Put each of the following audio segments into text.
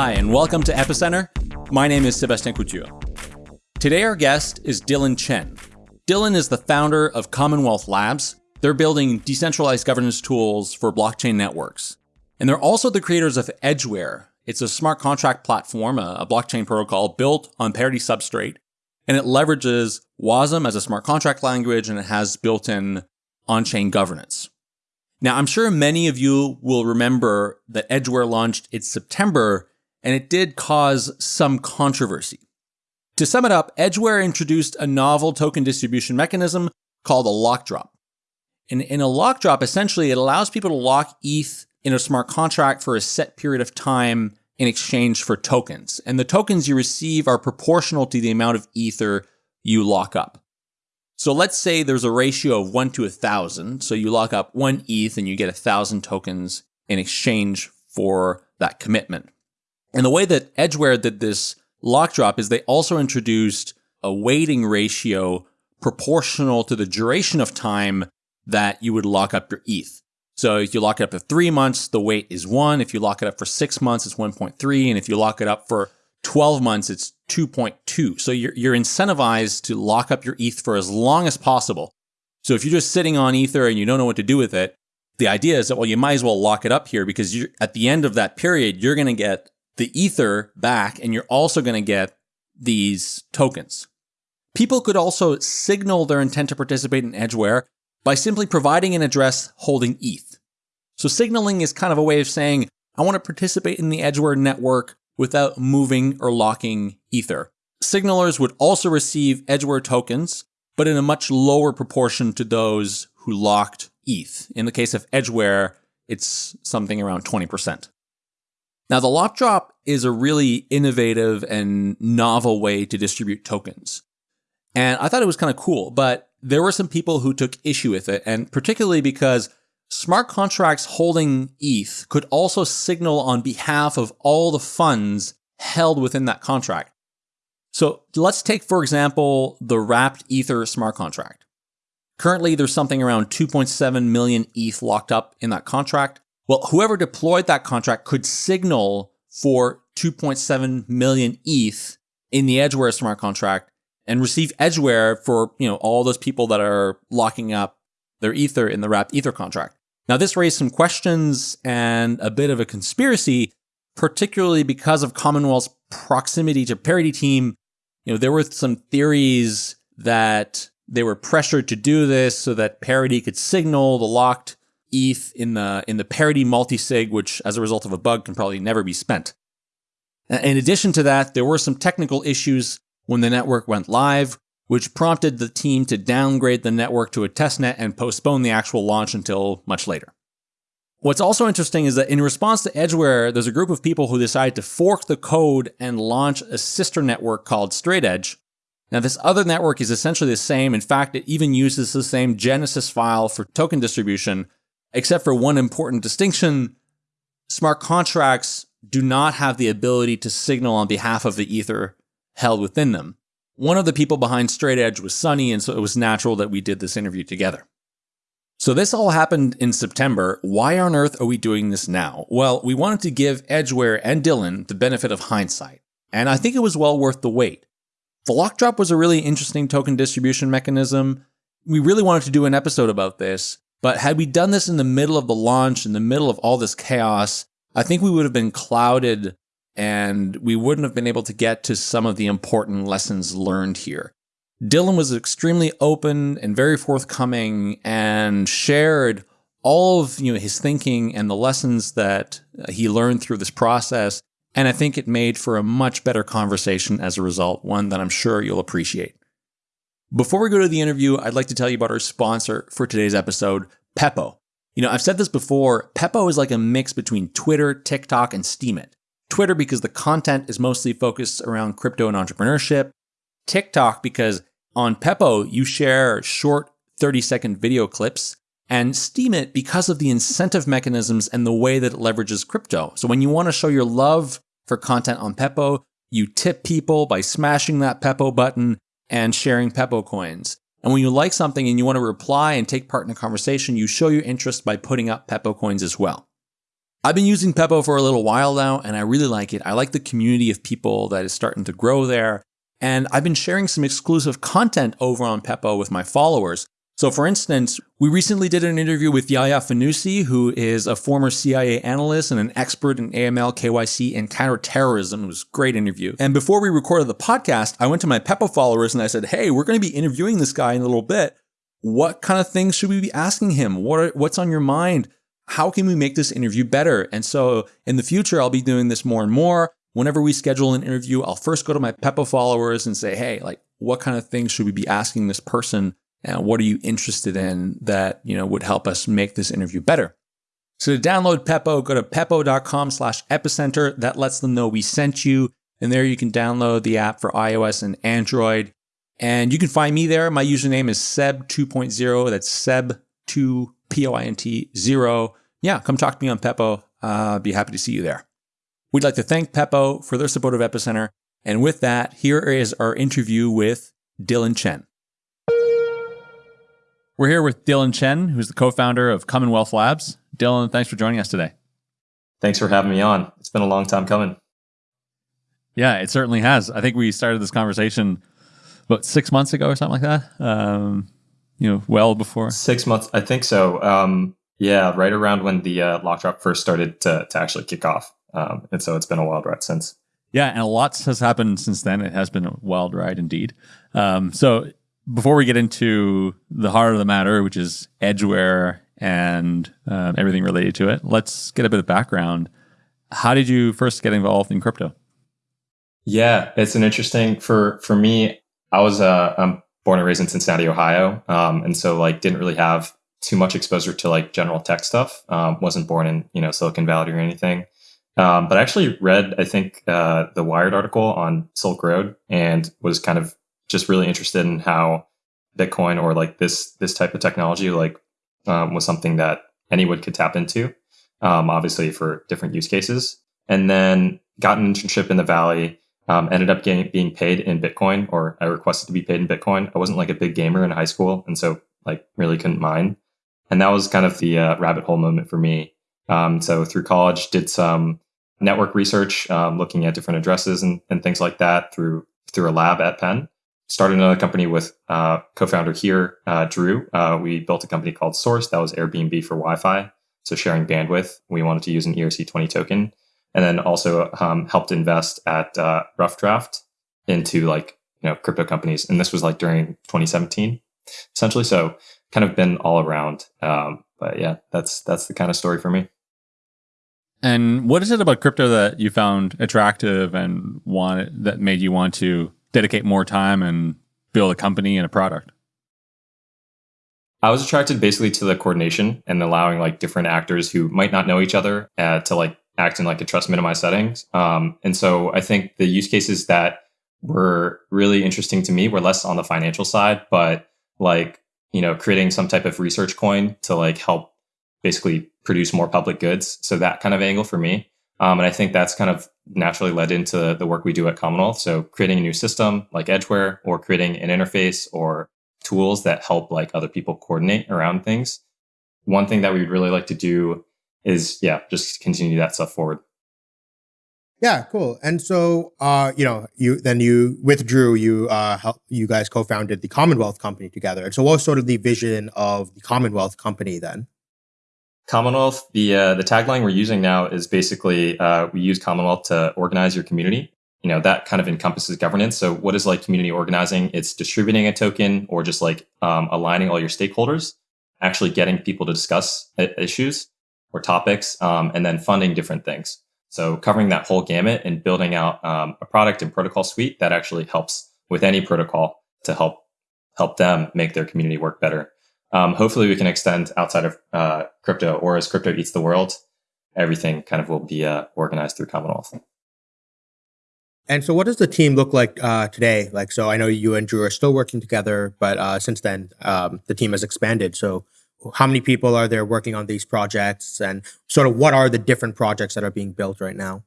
Hi, and welcome to Epicenter. My name is Sebastien Couture. Today, our guest is Dillon Chen. Dillon is the founder of Commonwealth Labs. They're building decentralized governance tools for blockchain networks. And they're also the creators of Edgeware. It's a smart contract platform, a, blockchain protocol built on Parity Substrate. And it leverages WASM as a smart contract language, and it has built in on chain governance. Now, I'm sure many of you will remember that Edgeware launched in September and it did cause some controversy. To sum it up, Edgeware introduced a novel token distribution mechanism called a lock drop. In, in a lock drop, essentially, it allows people to lock ETH in a smart contract for a set period of time in exchange for tokens. And the tokens you receive are proportional to the amount of Ether you lock up. So let's say there's a ratio of one to a thousand. So you lock up one ETH and you get a thousand tokens in exchange for that commitment. And the way that Edgeware did this lock drop is they also introduced a weighting ratio proportional to the duration of time that you would lock up your ETH. So if you lock it up for three months, the weight is one. If you lock it up for six months, it's 1.3. And if you lock it up for 12 months, it's 2.2. So you're, you're incentivized to lock up your ETH for as long as possible. So if you're just sitting on Ether and you don't know what to do with it, the idea is that, well, you might as well lock it up here because at the end of that period, you're going to get the Ether back, and you're also going to get these tokens. People could also signal their intent to participate in Edgeware by simply providing an address holding ETH. So signaling is kind of a way of saying, I want to participate in the Edgeware network without moving or locking Ether. Signalers would also receive Edgeware tokens, but in a much lower proportion to those who locked ETH. In the case of Edgeware, it's something around 20%. Now, the lock drop is a really innovative and novel way to distribute tokens. And I thought it was kind of cool, but there were some people who took issue with it, and particularly because smart contracts holding ETH could also signal on behalf of all the funds held within that contract. So let's take, for example, the wrapped Ether smart contract. Currently, there's something around 2.7 million ETH locked up in that contract. Well, whoever deployed that contract could signal for 2.7 million ETH in the Edgeware smart contract and receive Edgeware for, you know, all those people that are locking up their Ether in the wrapped Ether contract. Now, this raised some questions and a bit of a conspiracy, particularly because of Commonwealth's proximity to Parity Team. You know, there were some theories that they were pressured to do this so that Parity could signal the locked ETH in the in the parity multisig, which as a result of a bug can probably never be spent. In addition to that, there were some technical issues when the network went live, which prompted the team to downgrade the network to a testnet and postpone the actual launch until much later. What's also interesting is that in response to Edgeware, there's a group of people who decided to fork the code and launch a sister network called StraightEdge. Now, this other network is essentially the same. In fact, it even uses the same Genesis file for token distribution, except for one important distinction. Smart contracts do not have the ability to signal on behalf of the Ether held within them. One of the people behind StraightEdge was Sunny, and so it was natural that we did this interview together. So this all happened in September. Why on earth are we doing this now? Well, we wanted to give Edgeware and Dillon the benefit of hindsight, and I think it was well worth the wait. The lock drop was a really interesting token distribution mechanism. We really wanted to do an episode about this, but had we done this in the middle of the launch, in the middle of all this chaos, I think we would have been clouded and we wouldn't have been able to get to some of the important lessons learned here. Dillon was extremely open and very forthcoming and shared all of you know his thinking and the lessons that uh, he learned through this process and I think it made for a much better conversation as a result, one that I'm sure you'll appreciate. Before we go to the interview, I'd like to tell you about our sponsor for today's episode, Pepo. You know, I've said this before, Pepo is like a mix between Twitter, TikTok, and Steemit. Twitter because the content is mostly focused around crypto and entrepreneurship. TikTok because on Pepo you share short 30 second video clips. And Steemit because of the incentive mechanisms and the way that it leverages crypto. So when you want to show your love for content on Pepo, you tip people by smashing that Pepo button and sharing Pepo coins. And when you like something and you want to reply and take part in a conversation, you show your interest by putting up Pepo coins as well. I've been using Pepo for a little while now, and I really like it. I like the community of people that is starting to grow there. And I've been sharing some exclusive content over on Pepo with my followers. So, for instance, we recently did an interview with Yaya Fanusie, who is a former CIA analyst and an expert in AML, KYC, and counterterrorism. It was a great interview. And before we recorded the podcast, I went to my Pepo followers and I said, Hey, we're going to be interviewing this guy in a little bit. What kind of things should we be asking him? What are, what's on your mind? How can we make this interview better? And so in the future, I'll be doing this more and more. Whenever we schedule an interview, I'll first go to my Pepo followers and say, Hey, like, what kind of things should we be asking this person? And what are you interested in that, you know, would help us make this interview better? So to download Pepo, go to pepo.com slash epicenter. That lets them know we sent you. And there you can download the app for iOS and Android. And you can find me there. My username is Seb 2.0. That's Seb2 P O I N T 0. Yeah, come talk to me on Pepo. Uh, be happy to see you there. We'd like to thank Pepo for their support of Epicenter. And with that, here is our interview with Dillon Chen. We're here with Dillon Chen, who's the co founder of Commonwealth Labs. Dillon, thanks for joining us today. Thanks for having me on. It's been a long time coming. Yeah, it certainly has. I think we started this conversation about six months ago or something like that. Um, you know, well before six months. I think so. Um, yeah, right around when the uh, lock drop first started to, to actually kick off. Um, and so it's been a wild ride since. Yeah, and a lot has happened since then. It has been a wild ride indeed. Um, so before we get into the heart of the matter, which is Edgeware and uh, everything related to it, let's get a bit of background. How did you first get involved in crypto? Yeah, it's an interesting for for me. I was uh, I'm born and raised in Cincinnati, Ohio, um, and so like didn't really have too much exposure to like general tech stuff. Um, wasn't born in you know Silicon Valley or anything. Um, but I actually read, I think, uh, the Wired article on Silk Road and was kind of just really interested in how Bitcoin or like this this type of technology like um, was something that anyone could tap into. Um, obviously for different use cases, and then got an internship in the Valley. Um, ended up getting being paid in Bitcoin, or I requested to be paid in Bitcoin. I wasn't like a big gamer in high school, and so like really couldn't mine. And that was kind of the uh, rabbit hole moment for me. Um, so through college, did some network research, um, looking at different addresses and, and things like that through through a lab at Penn started another company with uh, co-founder here, uh, Drew. Uh, we built a company called Source that was Airbnb for Wi-Fi, so sharing bandwidth. We wanted to use an ERC20 token, and then also um, helped invest at uh, Rough Draft into like you know crypto companies, and this was like during 2017, essentially. So kind of been all around. Um, but yeah, that's that's the kind of story for me. And what is it about crypto that you found attractive and wanted that made you want to dedicate more time and build a company and a product? I was attracted basically to the coordination and allowing like different actors who might not know each other uh, to like act in like a trust minimized settings. Um, and so I think the use cases that were really interesting to me were less on the financial side, but like, you know, creating some type of research coin to like help basically produce more public goods. So that kind of angle for me. Um, and I think that's kind of naturally led into the work we do at Commonwealth. So creating a new system like Edgeware or creating an interface or tools that help like other people coordinate around things. One thing that we'd really like to do is, yeah, just continue that stuff forward. Yeah, cool. And so, uh, you know, you then you withdrew. You uh, help, you guys co-founded the Commonwealth Company together. And so, what was sort of the vision of the Commonwealth Company then? Commonwealth, the uh, the tagline we're using now is basically uh, we use Commonwealth to organize your community. You know that kind of encompasses governance. So what is like community organizing? It's distributing a token or just like um, aligning all your stakeholders, actually getting people to discuss issues or topics, um, and then funding different things. So covering that whole gamut and building out um, a product and protocol suite that actually helps with any protocol to help help them make their community work better um, hopefully we can extend outside of uh, crypto or as crypto eats the world everything kind of will be uh, organized through commonwealth. And so what does the team look like uh, today? Like so i know you and drew are still working together but uh, since then um, the team has expanded. So how many people are there working on these projects? And sort of what are the different projects that are being built right now?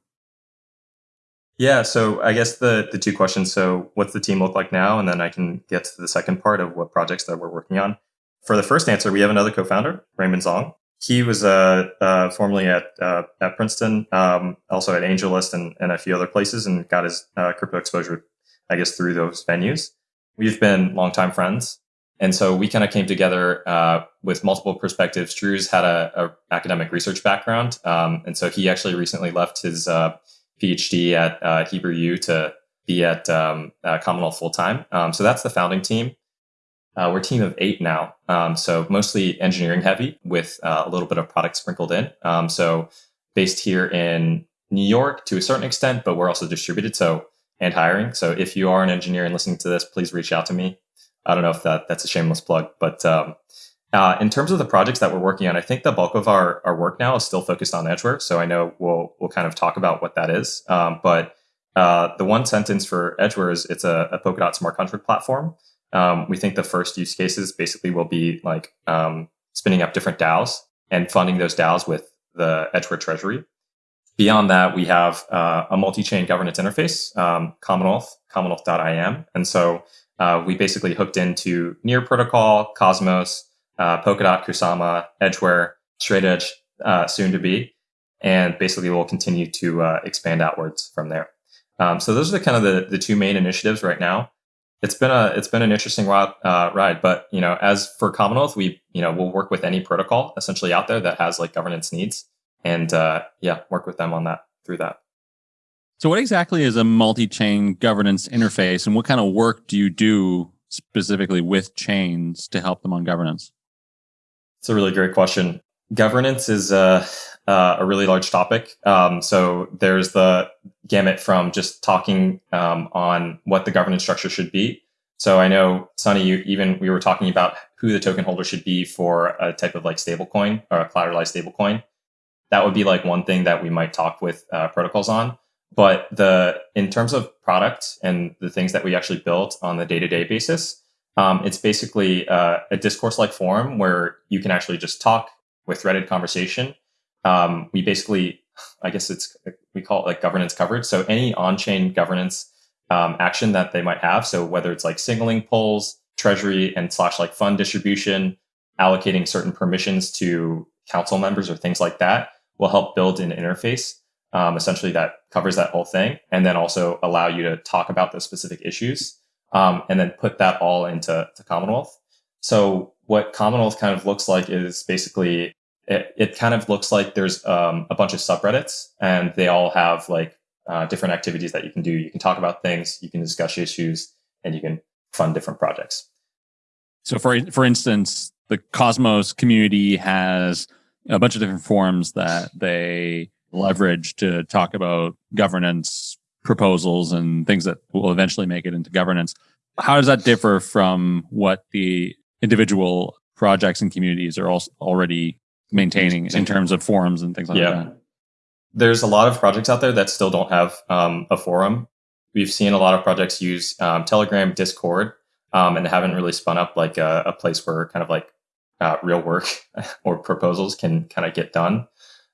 Yeah, so I guess the the two questions. So, what's the team look like now, and then I can get to the second part of what projects that we're working on for the first answer, we have another co-founder, Raymond Zhong. he was uh, uh, formerly at uh, at Princeton, um, also at AngelList and, and a few other places, and got his uh, crypto exposure, I guess, through those venues. We've been longtime friends, and so we kind of came together uh, with multiple perspectives. Drew's had a, a academic research background, um, and so he actually recently left his uh, PhD at Hebrew U to be at um, Commonwealth full time. Um, so that's the founding team. Uh, we're a team of eight now, um, so mostly engineering heavy with uh, a little bit of product sprinkled in. Um, so based here in New York to a certain extent, but we're also distributed. So and hiring. So if you are an engineer and listening to this, please reach out to me. I don't know if that that's a shameless plug, but um, uh, in terms of the projects that we're working on, I think the bulk of our, our work now is still focused on Edgeware. So I know we'll we'll kind of talk about what that is. Um, but uh, the one sentence for Edgeware is it's a, a Polkadot smart contract platform. Um, we think the first use cases basically will be like um, spinning up different DAOs and funding those DAOs with the Edgeware Treasury. Beyond that, we have uh, a multi-chain governance interface, um, Commonwealth, commonwealth.im. And so uh, we basically hooked into Near Protocol, Cosmos, uh, Polkadot, Kusama, Edgeware, Straight Edge, uh, soon to be. And basically we'll continue to uh, expand outwards from there. Um, so those are the kind of the, the two main initiatives right now it's been a it's been an interesting ride, uh, ride. But you know, as for Commonwealth, we you know we'll work with any protocol essentially out there that has like governance needs, and uh, yeah, work with them on that through that. So, what exactly is a multi-chain governance interface, and what kind of work do you do specifically with chains to help them on governance? It's a really great question. Governance is uh, uh, a really large topic. Um, so there's the gamut from just talking um, on what the governance structure should be. So I know, Sunny, you, even we were talking about who the token holder should be for a type of like stablecoin or a collateralized stablecoin. That would be like one thing that we might talk with uh, protocols on. But the in terms of product and the things that we actually built on the day to day basis, um, it's basically uh, a discourse like forum where you can actually just talk with threaded conversation um, we basically, I guess it's, we call it like governance coverage. So any on-chain governance um, action that they might have. So whether it's like signaling polls, treasury and slash like fund distribution, allocating certain permissions to council members or things like that will help build an interface um, essentially that covers that whole thing and then also allow you to talk about those specific issues um, and then put that all into the commonwealth so what commonwealth kind of looks like is basically it, it kind of looks like there's um, a bunch of subreddits and they all have like uh, different activities that you can do. You can talk about things, you can discuss issues, and you can fund different projects. So, for for instance, the Cosmos community has a bunch of different forums that they leverage to talk about governance proposals and things that will eventually make it into governance. How does that differ from what the individual projects and communities are also already maintaining in terms of forums and things like yeah. that. There's a lot of projects out there that still don't have um, a forum. We've seen a lot of projects use um, Telegram, Discord, um, and haven't really spun up like a, a place where kind of like uh, real work or proposals can kind of get done.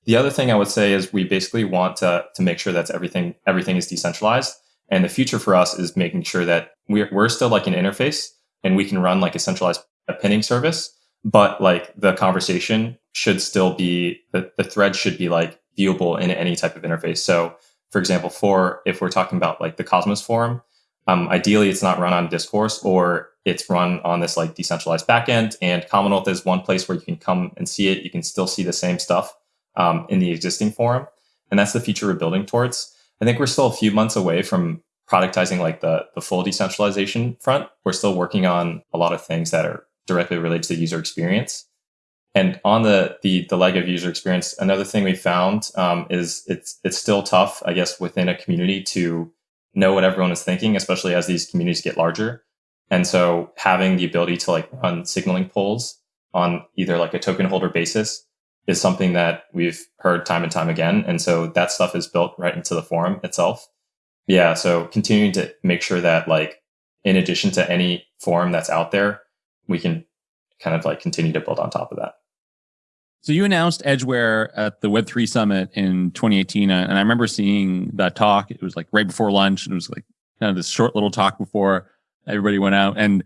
The other thing I would say is we basically want to to make sure that everything everything is decentralized. And the future for us is making sure that we're, we're still like an interface and we can run like a centralized a pinning service but like the conversation should still be the, the thread should be like viewable in any type of interface. So for example, for if we're talking about like the Cosmos forum, um, ideally it's not run on Discourse or it's run on this like decentralized backend. And Commonwealth is one place where you can come and see it. You can still see the same stuff um, in the existing forum, and that's the feature we're building towards. I think we're still a few months away from productizing like the the full decentralization front. We're still working on a lot of things that are directly related to the user experience. And on the, the, the leg of user experience, another thing we found um, is it's, it's still tough, I guess, within a community to know what everyone is thinking, especially as these communities get larger. And so having the ability to like run signaling polls on either like a token holder basis is something that we've heard time and time again. And so that stuff is built right into the forum itself. Yeah. So continuing to make sure that like, in addition to any forum that's out there, we can kind of like continue to build on top of that. So you announced Edgeware at the Web3 Summit in 2018, and I remember seeing that talk. It was like right before lunch, and it was like kind of this short little talk before everybody went out. And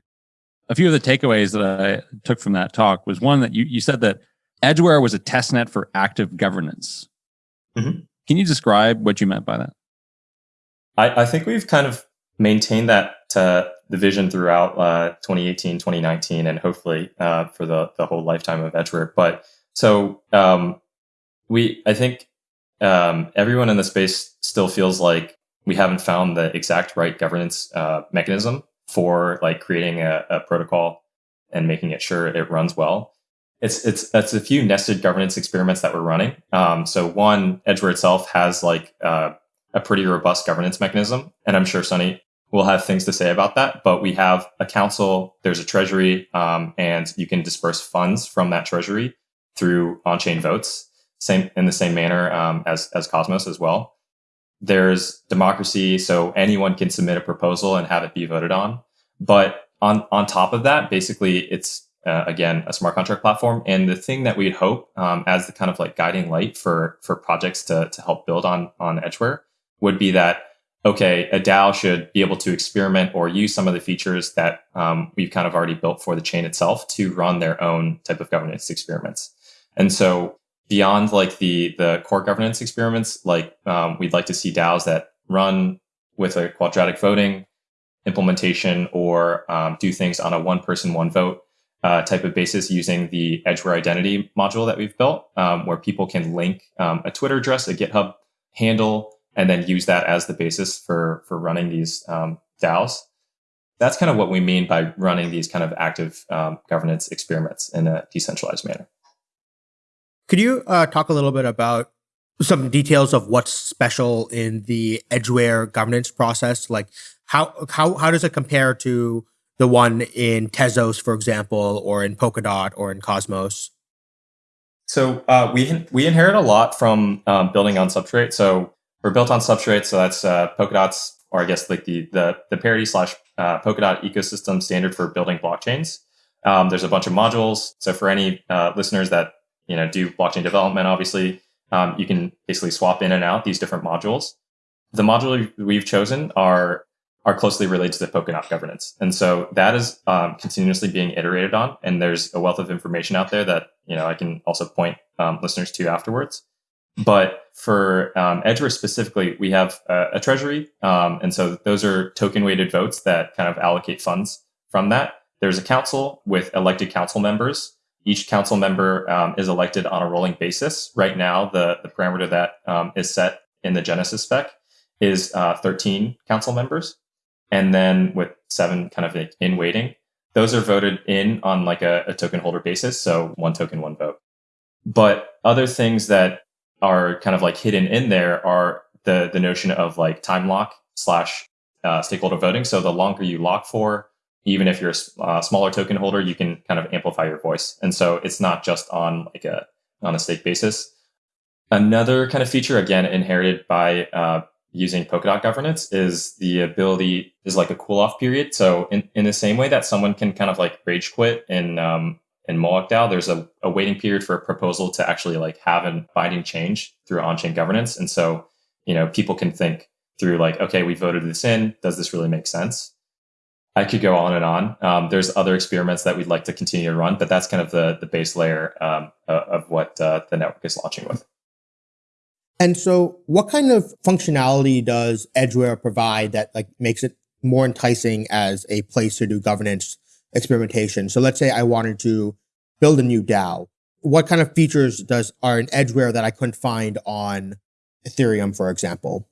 a few of the takeaways that I took from that talk was one that you, you said that Edgeware was a testnet for active governance. Mm-hmm. Can you describe what you meant by that? I, I think we've kind of maintained that uh, the vision throughout uh, 2018, 2019, and hopefully uh, for the, the whole lifetime of Edgeware. But so um, we, I think um, everyone in the space still feels like we haven't found the exact right governance uh, mechanism for like creating a, a, protocol and making it sure it runs well. It's it's it's a few nested governance experiments that we're running. Um, so one, Edgeware itself has like uh, a pretty robust governance mechanism, and I'm sure Sunny will have things to say about that. But we have a council, there's a treasury, um, and you can disperse funds from that treasury through on-chain votes, same in the same manner um, as as Cosmos as well. There's democracy, so anyone can submit a proposal and have it be voted on. But on on top of that, basically, it's uh, again a smart contract platform. And the thing that we'd hope um, as the kind of like guiding light for for projects to to help build on on Edgeware would be that okay, a DAO should be able to experiment or use some of the features that um, we've kind of already built for the chain itself to run their own type of governance experiments. And so beyond like the the core governance experiments, like um, we'd like to see DAOs that run with a quadratic voting implementation or um, do things on a one person one vote uh, type of basis using the Edgeware identity module that we've built, um, where people can link um, a Twitter address, a GitHub handle, and then use that as the basis for for running these um, DAOs. That's kind of what we mean by running these kind of active um, governance experiments in a decentralized manner. Could you uh, talk a little bit about some details of what's special in the Edgeware governance process? Like how how how does it compare to the one in Tezos, for example, or in Polkadot or in Cosmos? So uh, we we inherit a lot from um, building on Substrate. So we're built on Substrate, so that's uh, Polkadot's, or I guess like the the the parity slash uh, Polkadot ecosystem standard for building blockchains. Um, there's a bunch of modules. So for any uh, listeners that you know do blockchain development, obviously um, you can basically swap in and out these different modules. The module we've chosen are are closely related to the Polkadot governance, and so that is um, continuously being iterated on. And there's a wealth of information out there that you know I can also point um, listeners to afterwards. But for um, specifically, we have a, a treasury. Um, and so those are token weighted votes that kind of allocate funds from that. There's a council with elected council members. Each council member um, is elected on a rolling basis. Right now, the, the parameter that um, is set in the Genesis spec is uh, 13 council members. And then with seven kind of in waiting, those are voted in on like a, a token holder basis. So one token, one vote. But other things that are kind of like hidden in there are the the notion of like time lock slash uh, stakeholder voting. So the longer you lock for, even if you're a uh, smaller token holder, you can kind of amplify your voice. And so it's not just on like a on a stake basis. Another kind of feature, again inherited by uh, using Polkadot governance, is the ability is like a cool off period. So in in the same way that someone can kind of like rage quit in um, in Moloch DAO, there's a, a waiting period for a proposal to actually like have a binding change through on-chain governance. And so, you know, people can think through like, okay, we voted this in. Does this really make sense? I could go on and on. Um, there's other experiments that we'd like to continue to run, but that's kind of the the base layer um, of what uh, the network is launching with. And so, what kind of functionality does Edgeware provide that like makes it more enticing as a place to do governance experimentation. So let's say I wanted to build a new DAO. What kind of features does are in Edgeware that I couldn't find on Ethereum, for example?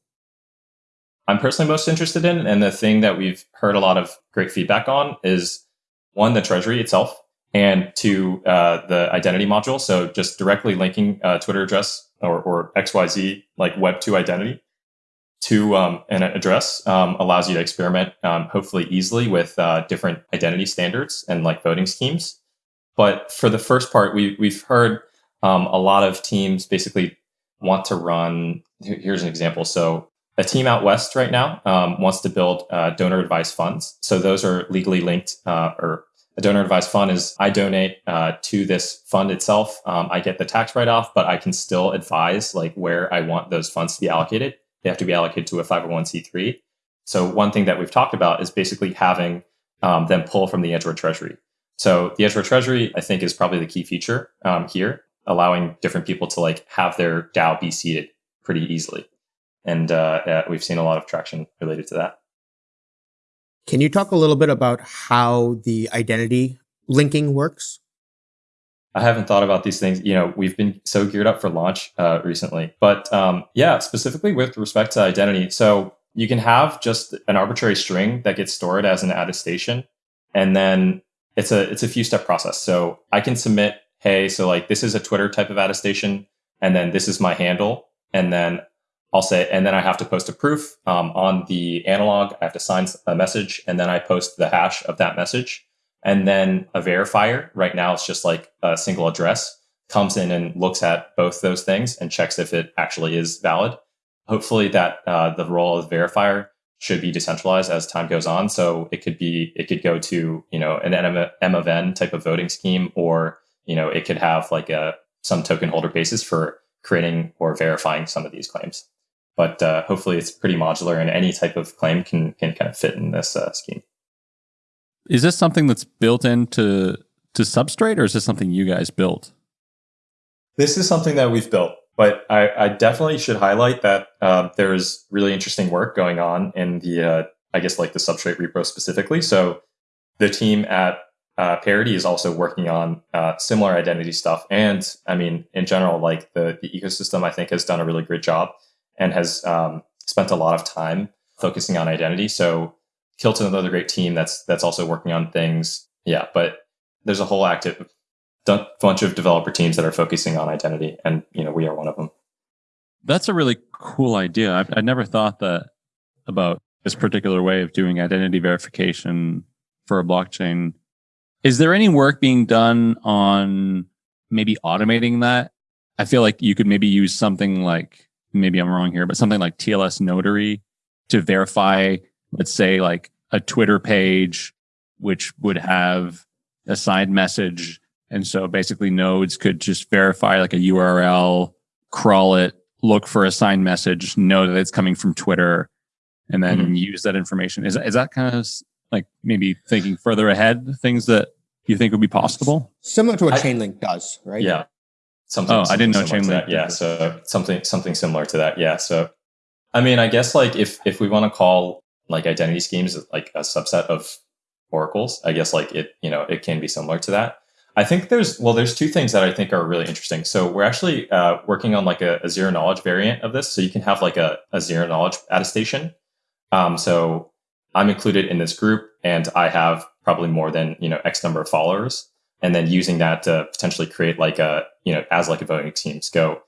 I'm personally most interested in, and the thing that we've heard a lot of great feedback on is one, the treasury itself, and two, uh, the identity module. So just directly linking a Twitter address or, or XYZ like Web2 identity to um, an address um, allows you to experiment um, hopefully easily with uh, different identity standards and like voting schemes. But for the first part, we, we've heard um, a lot of teams basically want to run. Here's an example. So a team out west right now um, wants to build uh, donor advised funds. So those are legally linked, uh, or a donor advised fund is I donate uh, to this fund itself. Um, I get the tax write off, but I can still advise like where I want those funds to be allocated they have to be allocated to a 501c3. So one thing that we've talked about is basically having um, them pull from the Edgeware Treasury. So the Edgeware Treasury, I think, is probably the key feature um, here. allowing different people to like have their DAO be seeded pretty easily. And uh, yeah, we've seen a lot of traction related to that. Can you talk a little bit about how the identity linking works? I haven't thought about these things. You know, we've been so geared up for launch uh, recently, but um, yeah, specifically with respect to identity. So you can have just an arbitrary string that gets stored as an attestation, and then it's a it's a few step process. So I can submit, hey, so like this is a Twitter type of attestation, and then this is my handle, and then I'll say, and then I have to post a proof um, on the analog. I have to sign a message, and then I post the hash of that message. And then a verifier, right now it's just like a single address, comes in and looks at both those things and checks if it actually is valid. Hopefully, that uh, the role of verifier should be decentralized as time goes on. So it could be, it could go to, you know, an M of N type of voting scheme, or, you know, it could have like a, some token holder basis for creating or verifying some of these claims. But uh, hopefully it's pretty modular and any type of claim can, can kind of fit in this uh, scheme. Is this something that's built into to Substrate, or is this something you guys built? This is something that we've built, but I, I definitely should highlight that uh, there's really interesting work going on in the, uh, I guess, like the Substrate repo specifically. So the team at uh, Parity is also working on uh, similar identity stuff, and I mean, in general, like the the ecosystem, I think has done a really great job and has um, spent a lot of time focusing on identity. So Kilt's another great team that's that's also working on things. Yeah, but there's a whole active bunch of developer teams that are focusing on identity, and you know we are one of them. That's a really cool idea. I've, I never thought that about this particular way of doing identity verification for a blockchain. Is there any work being done on maybe automating that? I feel like you could maybe use something like maybe I'm wrong here, but something like TLS Notary to verify let's say like a Twitter page, which would have a signed message. And so basically nodes could just verify like a URL, crawl it, look for a signed message, know that it's coming from Twitter, and then mm-hmm. use that information. Is, is that kind of like maybe thinking further ahead, things that you think would be possible? Similar to what I, Chainlink does, right? Yeah. Something, oh, I didn't know Chainlink. Yeah. So something, something similar to that. Yeah. So, I mean, I guess like if, if we want to call like identity schemes like a subset of oracles. I guess like it you know it can be similar to that. I think there's well there's two things that i think are really interesting. So we're actually uh, working on like a, a, zero knowledge variant of this. So you can have like a, a zero knowledge attestation. Um, so i'm included in this group and i have probably more than you know x number of followers. And then using that to potentially create like a you know as like a voting team. Go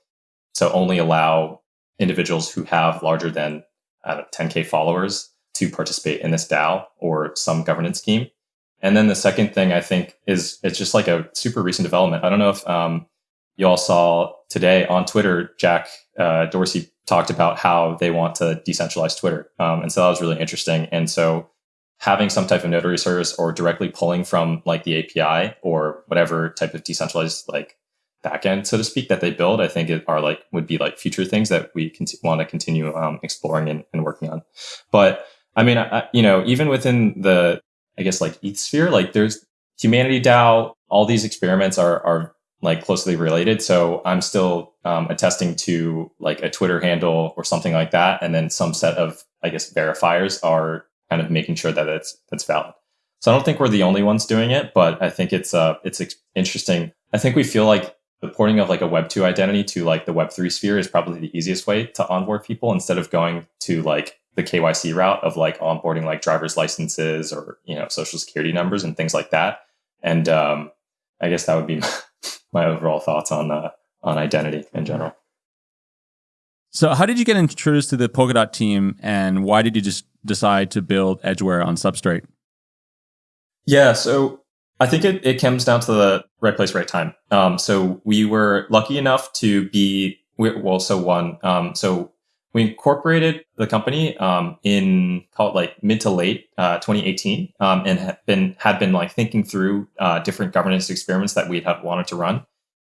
so only allow individuals who have larger than uh, 10k followers to participate in this DAO or some governance scheme. And then the second thing I think is it's just like a super recent development. I don't know if um, you all saw today on Twitter, Jack uh, Dorsey talked about how they want to decentralize Twitter. Um, and so that was really interesting. And so having some type of notary service or directly pulling from like the API or whatever type of decentralized like backend, so to speak, that they build, I think it are like would be like future things that we want to continue um, exploring and, and working on. But I mean, I, you know, even within the, I guess like ETH sphere, like there's humanity DAO, all these experiments are, are like closely related. So I'm still um, attesting to like a Twitter handle or something like that. And then some set of, I guess, verifiers are kind of making sure that it's, that's valid. So I don't think we're the only ones doing it, but I think it's, uh, it's interesting. I think we feel like the porting of like a web 2 identity to like the web 3 sphere is probably the easiest way to onboard people instead of going to like the KYC route of like onboarding like driver's licenses or you know social security numbers and things like that. And um, I guess that would be my overall thoughts on uh, on identity in general. So, how did you get introduced to the Polkadot team, and why did you just decide to build Edgeware on Substrate? Yeah, so I think it, it comes down to the right place, right time. Um, so we were lucky enough to be well. So one, um, so we incorporated the company um, in call it like mid to late uh, 2018, um, and had been had been like thinking through uh, different governance experiments that we'd have wanted to run.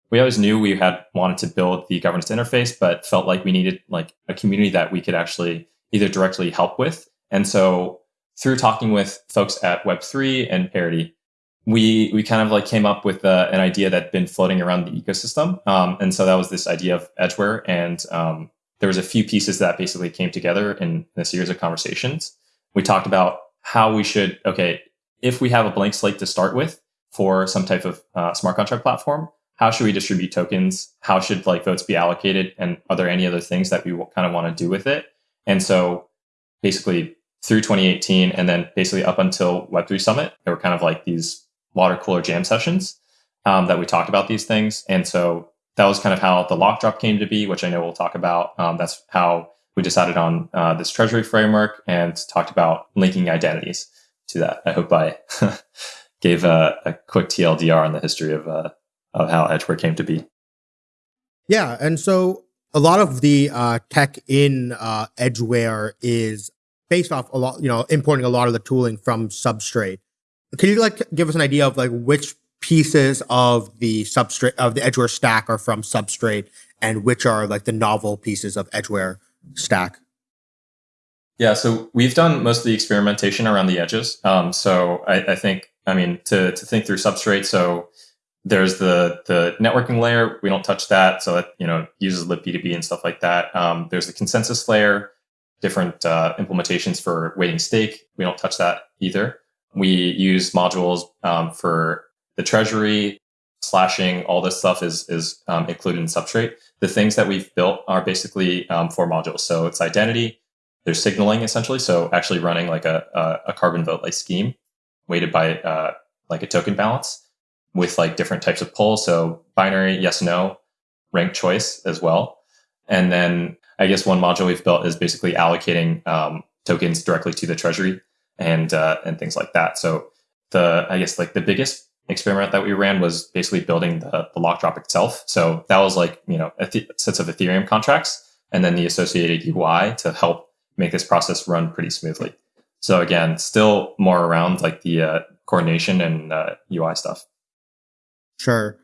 We always knew we had wanted to build the governance interface, but felt like we needed like a community that we could actually either directly help with. And so through talking with folks at Web3 and Parity, we we kind of like came up with uh, an idea that'd been floating around the ecosystem, um, and so that was this idea of edgeware, and um, there was a few pieces that basically came together in, in a series of conversations. We talked about how we should okay if we have a blank slate to start with for some type of uh, smart contract platform. How should we distribute tokens? How should like votes be allocated? And are there any other things that we kind of want to do with it? And so basically through 2018 and then basically up until Web3 Summit, there were kind of like these water cooler jam sessions um, that we talked about these things. And so that was kind of how the lock drop came to be, which I know we'll talk about. Um, that's how we decided on uh, this treasury framework and talked about linking identities to that. I hope I gave a, a, quick TLDR on the history of, uh, of how Edgeware came to be. Yeah. And so a lot of the uh, tech in uh, Edgeware is based off a lot, you know, importing a lot of the tooling from Substrate. Can you like give us an idea of like which pieces of the substrate of the Edgeware stack are from Substrate and which are like the novel pieces of Edgeware stack? Yeah, so we've done most of the experimentation around the edges. Um, so I, I, think, I mean, to, to think through substrate, so there's the the networking layer. We don't touch that, so it you know uses libp2p and stuff like that. Um, there's the consensus layer, different uh, implementations for weighting stake. We don't touch that either. We use modules um, for the treasury, slashing, all this stuff is, is um, included in Substrate. The things that we've built are basically um, four modules. So it's identity, there's signaling essentially. So actually running like a, a, a carbon vote like scheme weighted by uh, like a token balance with like different types of polls. So binary, yes, no, ranked choice as well. And then I guess one module we've built is basically allocating um, tokens directly to the treasury and uh, and things like that. So the I guess like the biggest experiment that we ran was basically building the, the lock drop itself. So that was like you know sets of Ethereum contracts and then the associated UI to help make this process run pretty smoothly. So again, still more around like the uh, coordination and uh, UI stuff. Sure.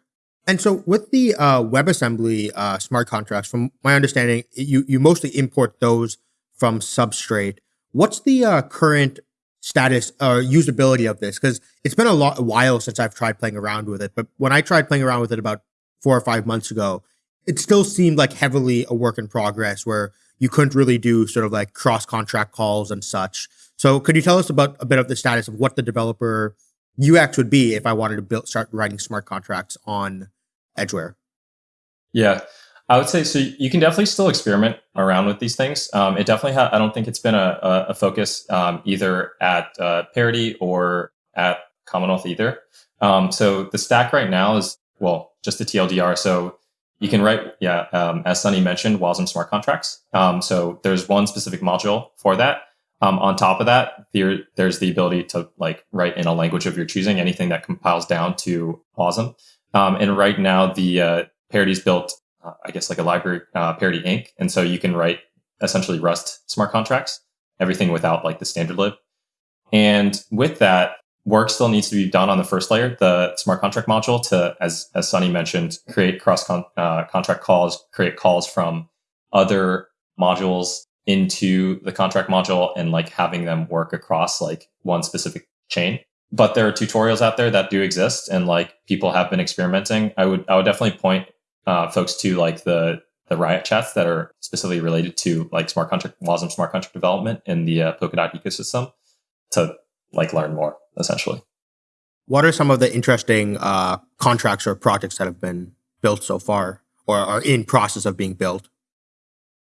And so with the uh, WebAssembly uh, smart contracts, from my understanding, you, you mostly import those from Substrate. What's the uh, current status or usability of this because it's been a lot a while since I've tried playing around with it. But when I tried playing around with it about four or five months ago, it still seemed like heavily a work in progress where you couldn't really do sort of like cross contract calls and such. So could you tell us about a bit of the status of what the developer UX would be if I wanted to build start writing smart contracts on Edgeware? Yeah. I would say so. You can definitely still experiment around with these things. Um, it definitely. I don't think it's been a, a focus um, either at uh, Parity or at Commonwealth either. Um, so the stack right now is well, just the TLDR. So you can write, yeah, um, as Sunny mentioned, WASM smart contracts. Um, so there's one specific module for that. Um, on top of that, there, there's the ability to like write in a language of your choosing, anything that compiles down to WASM. and right now, the uh, Parity's built uh, I guess like a library uh, parity ink. And so you can write essentially Rust smart contracts, everything without like the standard lib. And with that, work still needs to be done on the first layer, the smart contract module to, as, as Sunny mentioned, create cross con- uh, contract calls, create calls from other modules into the contract module and like having them work across like one specific chain. But there are tutorials out there that do exist and like people have been experimenting. I would, I would definitely point uh, folks to like the the riot chats that are specifically related to like smart contract WASM smart contract development in the uh, Polkadot ecosystem to like learn more essentially. What are some of the interesting uh, contracts or projects that have been built so far or are in process of being built?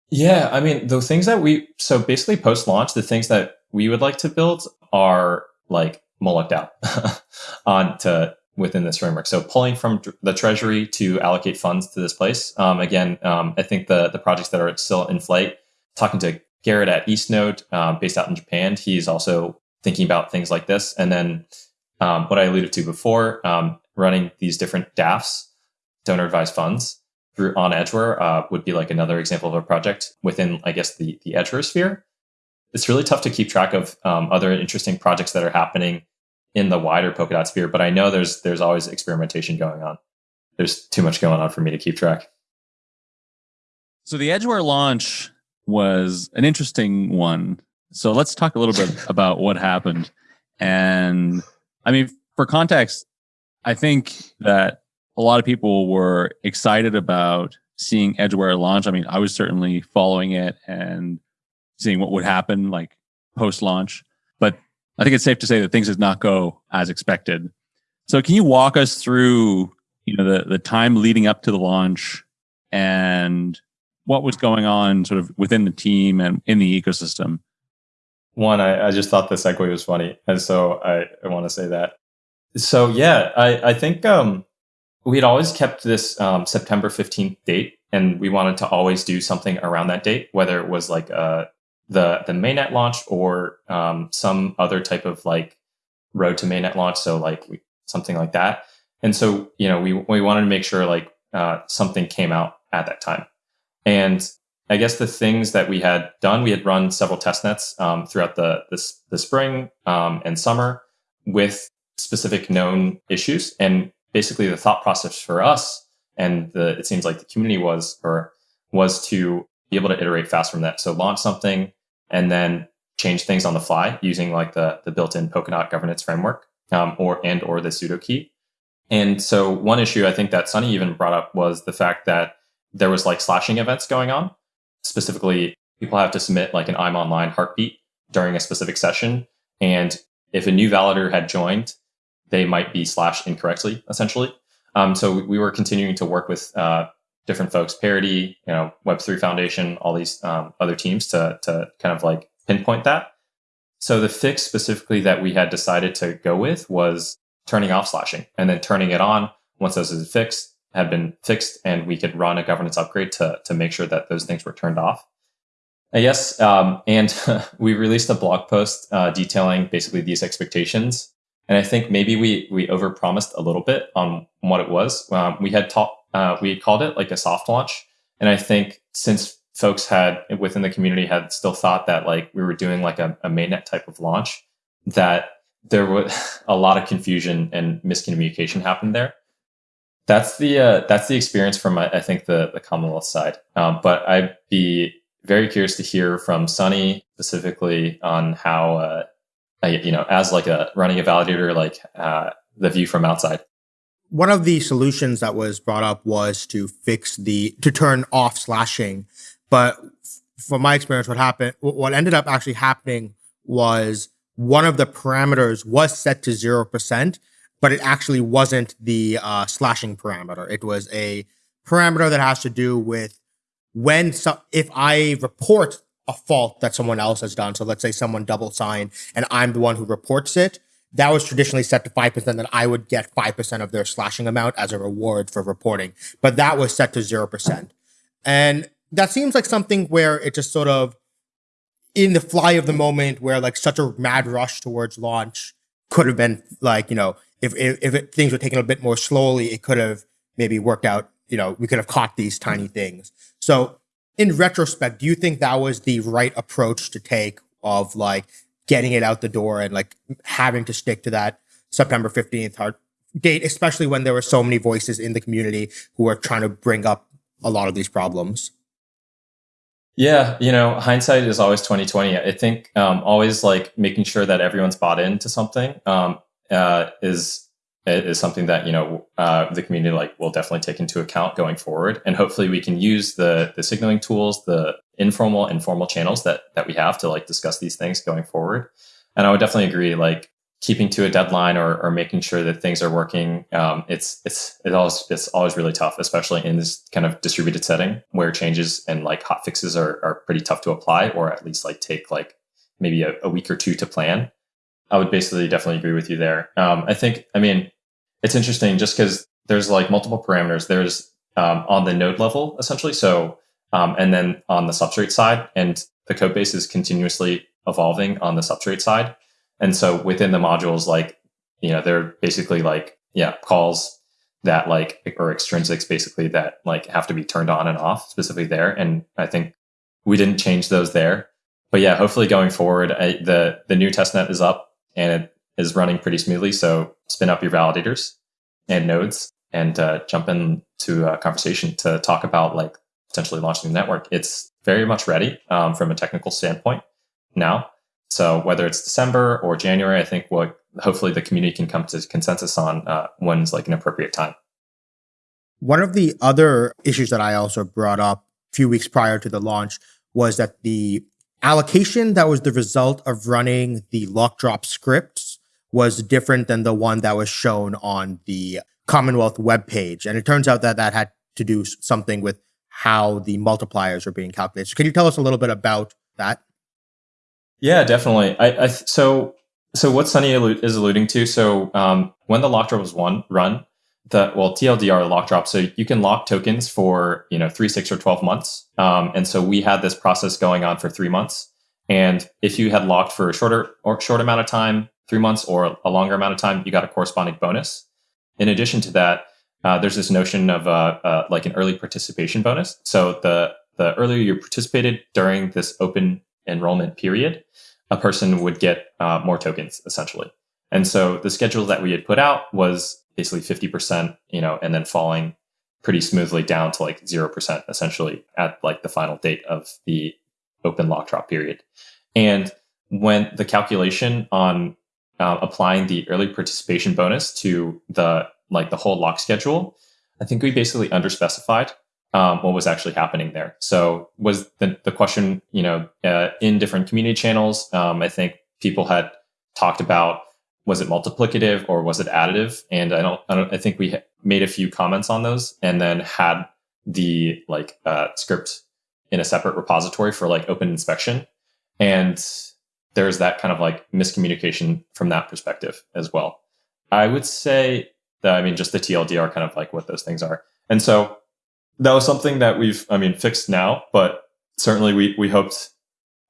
Yeah, I mean, the things that we so basically post launch, the things that we would like to build are like Moloch DAO on to within this framework. So pulling from the treasury to allocate funds to this place. Um, again, um, I think the the projects that are still in flight. Talking to Garrett at Eastnode, um, based out in Japan, he's also thinking about things like this. And then um, what I alluded to before, um, running these different DAFs, donor advised funds, through on Edgeware uh, would be like another example of a project within, I guess, the the Edgeware sphere. It's really tough to keep track of um, other interesting projects that are happening in the wider Polkadot sphere, but I know there's there's always experimentation going on. There's too much going on for me to keep track. So the Edgeware launch was an interesting one. So let's talk a little bit about what happened. And I mean, for context, I think that a lot of people were excited about seeing Edgeware launch. I mean, I was certainly following it and seeing what would happen like post launch. But I think it's safe to say that things did not go as expected. So can you walk us through, you know, the the time leading up to the launch and what was going on sort of within the team and in the ecosystem? One, I, I just thought the segue was funny. And so I, I want to say that. So yeah, I, I think um, we had always kept this um, September 15th date and we wanted to always do something around that date, whether it was like uh, the, the mainnet launch or um, some other type of like road to mainnet launch. So like we, something like that. And so, you know, we, we wanted to make sure like uh, something came out at that time. And I guess the things that we had done, we had run several test nets um, throughout the, the, the spring um, and summer with specific known issues. And basically the thought process for us and the, it seems like the community was, or was to be able to iterate fast from that. So launch something and then change things on the fly using like the, the built-in Polkadot governance framework um, or, and, or the sudo key. And so one issue I think that Sunny even brought up was the fact that there was like slashing events going on. Specifically, people have to submit like an I'm online heartbeat during a specific session. And if a new validator had joined, they might be slashed incorrectly, essentially. Um, so we, we, were continuing to work with uh, different folks, Parity, you know, Web3 Foundation, all these um, other teams to, to kind of like pinpoint that. So the fix specifically that we had decided to go with was turning off slashing and then turning it on once those is fixed had been fixed and we could run a governance upgrade to, to make sure that those things were turned off. Yes, um, and we released a blog post uh, detailing basically these expectations. And I think maybe we we overpromised a little bit on what it was. Um, we had taught uh, we called it like a soft launch, and I think since folks had within the community had still thought that like we were doing like a, a mainnet type of launch, that there was a lot of confusion and miscommunication happened there. That's the uh, that's the experience from I think the the Commonwealth side. Um, but I'd be very curious to hear from Sunny specifically on how uh, I, you know as like a running a validator, like uh, the view from outside. One of the solutions that was brought up was to fix the to turn off slashing, but from my experience, what happened, what ended up actually happening was one of the parameters was set to zero percent, but it actually wasn't the uh, slashing parameter. It was a parameter that has to do with when so if I report a fault that someone else has done. So let's say someone double signed and I'm the one who reports it. That was traditionally set to 5%, then I would get 5% of their slashing amount as a reward for reporting. But that was set to 0%. And that seems like something where it just sort of in the fly of the moment where like such a mad rush towards launch could have been like, you know, if if, if it, things were taken a bit more slowly, it could have maybe worked out. You know, we could have caught these tiny things. So, in retrospect, do you think that was the right approach to take of like getting it out the door and like having to stick to that September fifteenth hard date, especially when there were so many voices in the community who were trying to bring up a lot of these problems? Yeah, you know, hindsight is always twenty twenty. I think um, always like making sure that everyone's bought into something. Um, uh, is is something that you know uh, the community like will definitely take into account going forward, and hopefully we can use the the signaling tools, the informal and formal channels that that we have to like discuss these things going forward. And I would definitely agree, like keeping to a deadline or, or making sure that things are working. Um, it's it's it always it's always really tough, especially in this kind of distributed setting where changes and like hot fixes are are pretty tough to apply, or at least like take like maybe a, a week or two to plan. I would basically definitely agree with you there. Um, I think, I mean, it's interesting just because there's like multiple parameters. There's um, on the node level, essentially. So, um, and then on the substrate side, and the code base is continuously evolving on the substrate side. And so within the modules, like, you know, they're basically like, yeah, calls that like, or extrinsics basically that like have to be turned on and off specifically there. And I think we didn't change those there. But yeah, hopefully going forward, I, the, the new testnet is up and it is running pretty smoothly. So spin up your validators and nodes and uh, jump into a conversation to talk about like potentially launching the network. It's very much ready um, from a technical standpoint now. So whether it's December or January, I think what hopefully the community can come to consensus on uh, when's like an appropriate time. One of the other issues that I also brought up a few weeks prior to the launch was that the allocation that was the result of running the lock drop scripts was different than the one that was shown on the Commonwealth webpage. And it turns out that that had to do something with how the multipliers are being calculated. So can you tell us a little bit about that? Yeah, definitely. I, I so so what Sunny is alluding to. So um, when the lock drop was one run, the well TLDR lock drop. So you can lock tokens for you know three, six, or twelve months. Um, and so we had this process going on for three months. And if you had locked for a shorter or short amount of time, three months or a longer amount of time, you got a corresponding bonus. In addition to that, uh, there's this notion of uh, uh, like an early participation bonus. So the the earlier you participated during this open enrollment period, a person would get uh, more tokens essentially. And so the schedule that we had put out was basically 50%, you know, and then falling pretty smoothly down to like 0% essentially at like the final date of the open lock drop period. And when the calculation on uh, applying the early participation bonus to the like the whole lock schedule, I think we basically underspecified um, what was actually happening there. So was the, the question, you know, uh, in different community channels, um, I think people had talked about was it multiplicative or was it additive? And I don't, I don't, I think we made a few comments on those and then had the like uh, script in a separate repository for like open inspection. And there's that kind of like miscommunication from that perspective as well. I would say that, I mean, just the TLDR kind of like what those things are. And so that was something that we've, I mean, fixed now, but certainly we, we hoped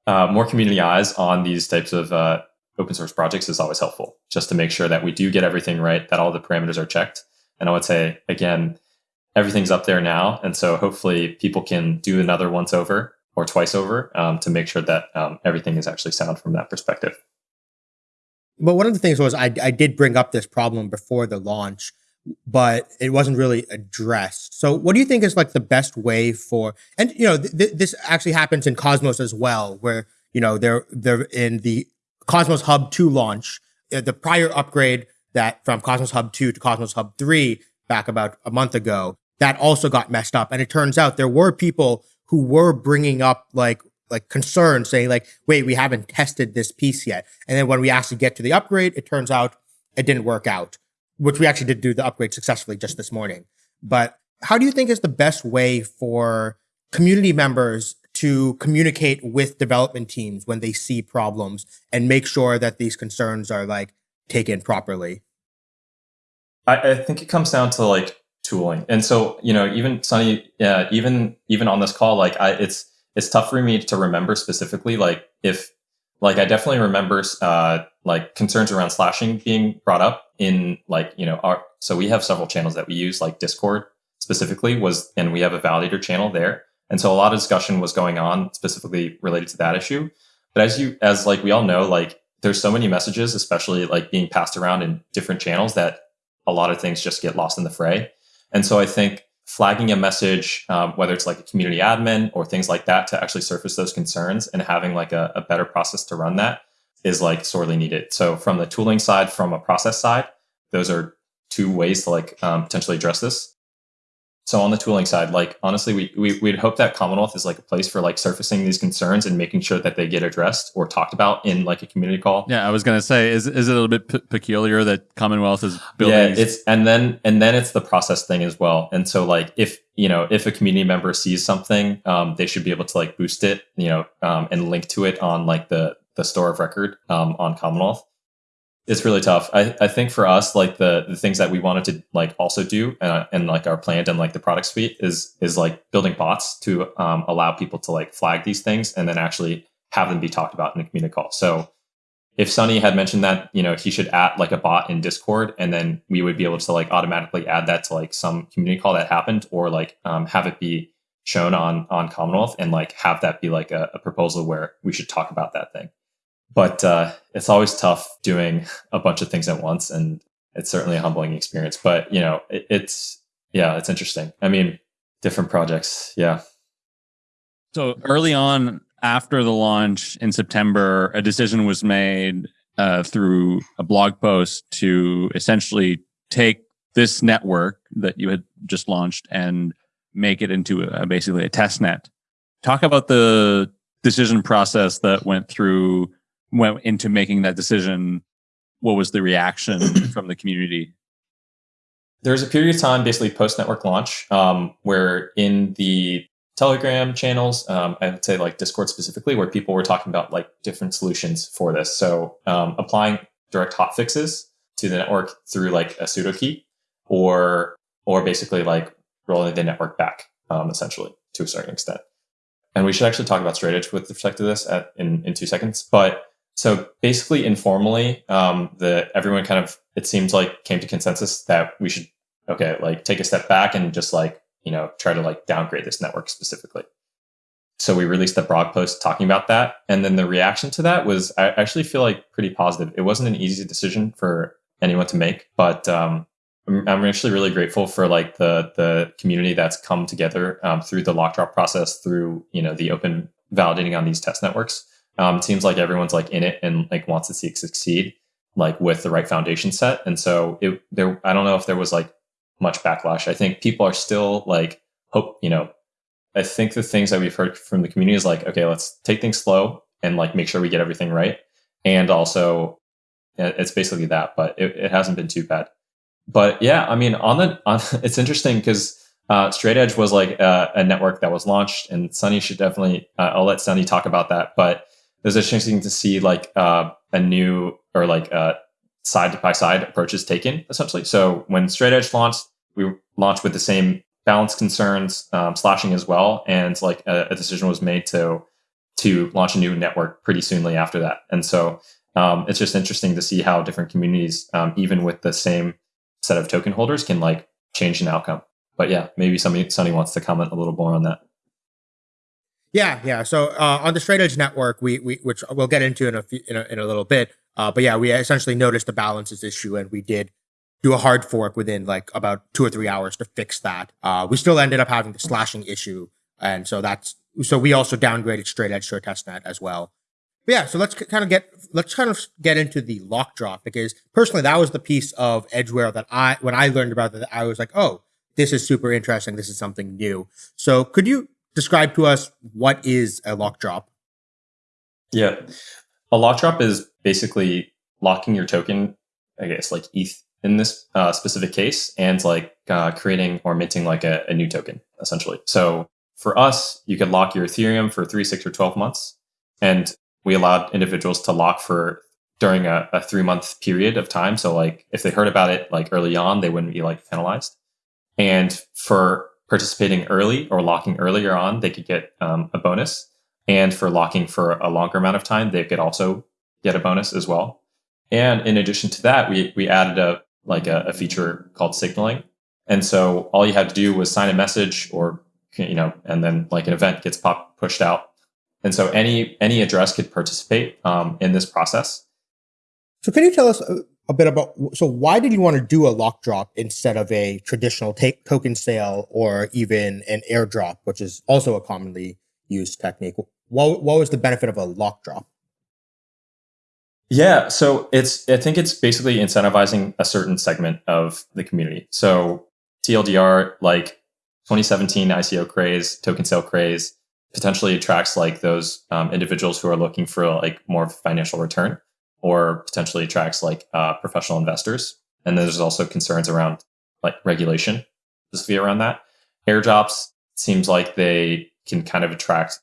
uh, more community eyes on these types of uh, open source projects is always helpful just to make sure that we do get everything right, that all the parameters are checked. And I would say, again, everything's up there now. And so hopefully people can do another once over or twice over um, to make sure that um, everything is actually sound from that perspective. But one of the things was I, I did bring up this problem before the launch, but it wasn't really addressed. So what do you think is like the best way for, and you know, th- th- this actually happens in Cosmos as well, where, you know, they're, they're in the Cosmos Hub 2 launch, uh, the prior upgrade that from Cosmos Hub 2 to Cosmos Hub 3 back about a month ago, that also got messed up. And it turns out there were people who were bringing up like like concerns saying like, wait, we haven't tested this piece yet. And then when we actually get to the upgrade, it turns out it didn't work out, which we actually did do the upgrade successfully just this morning. But how do you think is the best way for community members to communicate with development teams when they see problems and make sure that these concerns are like taken properly? I, I think it comes down to like tooling, and so you know, even Sunny, yeah, even even on this call, like I, it's it's tough for me to remember specifically, like if like I definitely remember uh, like concerns around slashing being brought up in like you know our so we have several channels that we use like Discord specifically was and we have a validator channel there and so a lot of discussion was going on specifically related to that issue. But as you, as like we all know, like there's so many messages, especially like being passed around in different channels that a lot of things just get lost in the fray. And so I think flagging a message, um, whether it's like a community admin or things like that to actually surface those concerns and having like a, a better process to run that is like sorely needed. So from the tooling side, from a process side, those are two ways to like um, potentially address this. So on the tooling side, like honestly, we, we we'd hope that Commonwealth is like a place for like surfacing these concerns and making sure that they get addressed or talked about in like a community call. Yeah, I was gonna say, is is it a little bit p- peculiar that Commonwealth is building? Yeah, it's and then and then it's the process thing as well. And so like if you know if a community member sees something, um, they should be able to like boost it, you know, um, and link to it on like the the store of record um, on Commonwealth it's really tough. I, I think for us, like the the things that we wanted to like also do uh, and like our plan and like the product suite is is like building bots to um, allow people to like flag these things and then actually have them be talked about in a community call. So if Sunny had mentioned that, you know, he should add like a bot in Discord and then we would be able to like automatically add that to like some community call that happened or like um, have it be shown on on Commonwealth and like have that be like a, a proposal where we should talk about that thing but uh, it's always tough doing a bunch of things at once and it's certainly a humbling experience. But you know it, it's yeah it's interesting. I mean different projects yeah. So early on after the launch in September, a decision was made uh, through a blog post to essentially take this network that you had just launched and make it into a, basically a test net. Talk about the decision process that went through, went into making that decision. What was the reaction from the community? There's a period of time, basically post network launch, um, where in the Telegram channels, um, I would say like Discord specifically, where people were talking about like different solutions for this. So um, applying direct hot fixes to the network through like a sudo key, or or basically like rolling the network back, um, essentially to a certain extent. And we should actually talk about straight edge with respect to this at, in in two seconds. But so basically, informally, um, the everyone kind of it seems like came to consensus that we should okay like take a step back and just like you know, try to like downgrade this network specifically. So we released a blog post talking about that. And then the reaction to that was, I actually feel like pretty positive. It wasn't an easy decision for anyone to make, but um, I'm, actually really grateful for like the the community that's come together um, through the lock drop process, through you know the open validating on these test networks. Um, it seems like everyone's like in it and like wants to see it succeed, like with the right foundation set. And so it there, I don't know if there was like much backlash. I think people are still like hope, you know, I think the things that we've heard from the community is like, okay, let's take things slow and like make sure we get everything right. And also it's basically that, but it, it hasn't been too bad. But yeah, I mean, on the, on, it's interesting because uh, Straight Edge was like a, a, network that was launched and Sunny should definitely, uh, I'll let Sunny talk about that. But it was interesting to see like uh, a new or like uh, side by side approaches taken essentially. So when Straight Edge launched, we launched with the same balance concerns, um, slashing as well, and like a, a, decision was made to to launch a new network pretty soonly after that. And so um, it's just interesting to see how different communities, um, even with the same set of token holders, can like change an outcome. But yeah, maybe somebody Sunny wants to comment a little more on that. Yeah, yeah. So uh, on the Straight Edge network, we, we which we'll get into in a, few, in a, in a little bit. Uh, but yeah, we essentially noticed the balances issue, and we did do a hard fork within like about two or three hours to fix that. Uh, we still ended up having the slashing issue. And so that's, so we also downgraded straight edge to a testnet as well. But yeah, so let's kind of get, let's kind of get into the lock drop because personally, that was the piece of Edgeware that I, when I learned about that, I was like, oh, this is super interesting. This is something new. So could you describe to us what is a lock drop? Yeah. A lock drop is basically locking your token, I guess, like ETH in this uh, specific case and like uh, creating or minting like a, a, new token essentially. So for us, you could lock your Ethereum for three, six, or 12 months. And we allowed individuals to lock for during a, a three month period of time. So like if they heard about it like early on, they wouldn't be like penalized. And for participating early or locking earlier on, they could get um, a bonus. And for locking for a longer amount of time, they could also get a bonus as well. And in addition to that, we, we added a, like a, a feature called signaling. And so all you had to do was sign a message or, you know, and then like an event gets pop pushed out. And so any, any address could participate um, in this process. So can you tell us a, bit about, so why did you want to do a lock drop instead of a traditional take token sale or even an airdrop, which is also a commonly used technique? What, what was the benefit of a lock drop? Yeah, so it's I think it's basically incentivizing a certain segment of the community. So TLDR, like 2017 ICO craze, token sale craze, potentially attracts like those um, individuals who are looking for like more financial return, or potentially attracts like uh, professional investors. And there's also concerns around like regulation, specifically around that. Airdrops seems like they can kind of attract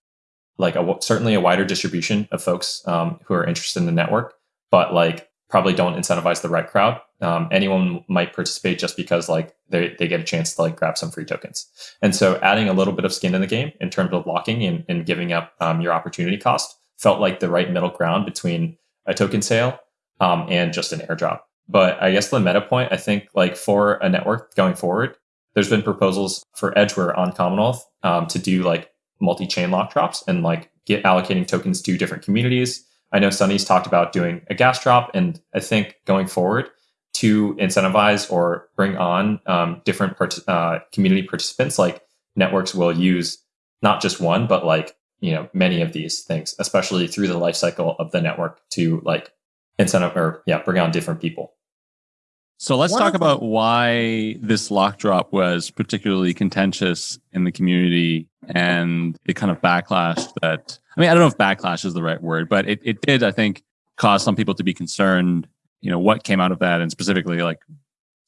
like a, certainly a wider distribution of folks um, who are interested in the network but like probably don't incentivize the right crowd. Um, anyone might participate just because like they, they get a chance to like grab some free tokens. And so adding a little bit of skin in the game in terms of locking and, and giving up um, your opportunity cost felt like the right middle ground between a token sale um, and just an airdrop. But I guess the meta point, I think like for a network going forward, there's been proposals for Edgeware on Commonwealth um, to do like multi-chain lock drops and like get allocating tokens to different communities I know Sunny's talked about doing a gas drop, and I think going forward to incentivize or bring on um, different part- uh, community participants, like networks will use not just one, but like you know many of these things, especially through the life cycle of the network to like incentive or yeah, bring on different people. So let's One talk about why this lock drop was particularly contentious in the community and the kind of backlash that I mean, I don't know if backlash is the right word, but it, it did, I think, cause some people to be concerned, you know, what came out of that and specifically like